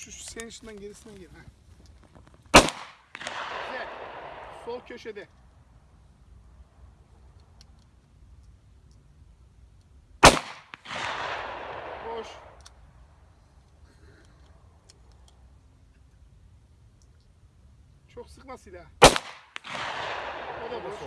şu, şu senin içinden gerisinden gir. Heh. Güzel. Sol köşede. Boş. Çok sıkma silahı. O da boş.